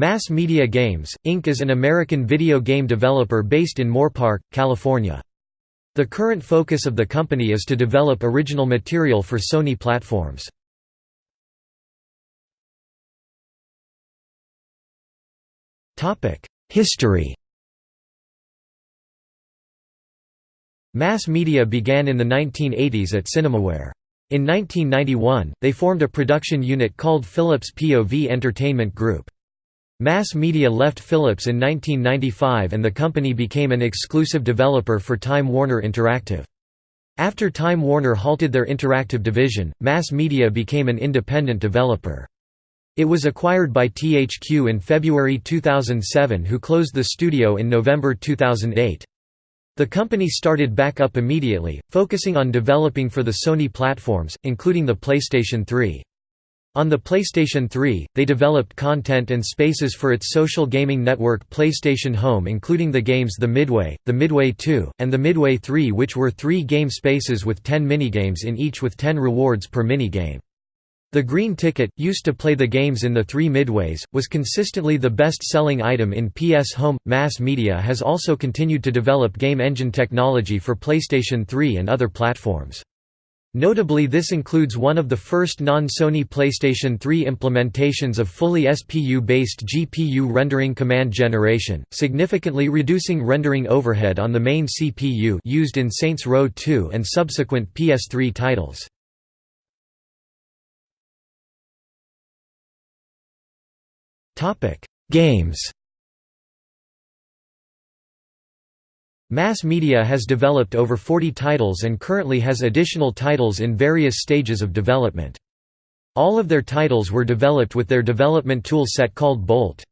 Mass Media Games, Inc. is an American video game developer based in Moorpark, California. The current focus of the company is to develop original material for Sony platforms. History Mass media began in the 1980s at Cinemaware. In 1991, they formed a production unit called Philips POV Entertainment Group. Mass Media left Philips in 1995 and the company became an exclusive developer for Time Warner Interactive. After Time Warner halted their interactive division, Mass Media became an independent developer. It was acquired by THQ in February 2007 who closed the studio in November 2008. The company started back up immediately, focusing on developing for the Sony platforms, including the PlayStation 3. On the PlayStation 3, they developed content and spaces for its social gaming network PlayStation Home including the games The Midway, The Midway 2, and The Midway 3 which were three game spaces with 10 minigames in each with 10 rewards per minigame. The green ticket, used to play the games in the three midways, was consistently the best-selling item in PS Home. Mass Media has also continued to develop game engine technology for PlayStation 3 and other platforms. Notably this includes one of the first non-Sony PlayStation 3 implementations of fully SPU-based GPU rendering command generation, significantly reducing rendering overhead on the main CPU used in Saints Row 2 and subsequent PS3 titles. Games Mass Media has developed over 40 titles and currently has additional titles in various stages of development. All of their titles were developed with their development tool set called Bolt.